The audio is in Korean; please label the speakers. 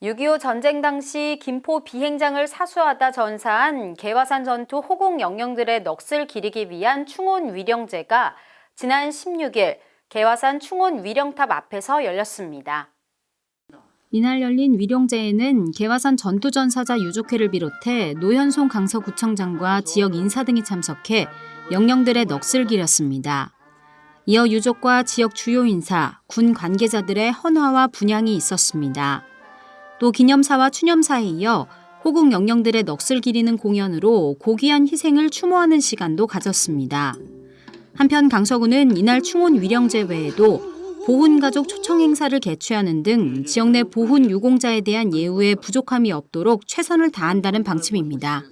Speaker 1: 6.25 전쟁 당시 김포 비행장을 사수하다 전사한 개화산 전투 호국 영령들의 넋을 기리기 위한 충원 위령제가 지난 16일 개화산 충원 위령탑 앞에서 열렸습니다.
Speaker 2: 이날 열린 위령제에는 개화산 전투전사자 유족회를 비롯해 노현송 강서구청장과 지역 인사 등이 참석해 영령들의 넋을 기렸습니다. 이어 유족과 지역 주요 인사, 군 관계자들의 헌화와 분향이 있었습니다. 또 기념사와 추념사에 이어 호국 영령들의 넋을 기리는 공연으로 고귀한 희생을 추모하는 시간도 가졌습니다. 한편 강서구는 이날 충원 위령제 외에도 보훈 가족 초청 행사를 개최하는 등 지역 내 보훈 유공자에 대한 예우에 부족함이 없도록 최선을 다한다는 방침입니다.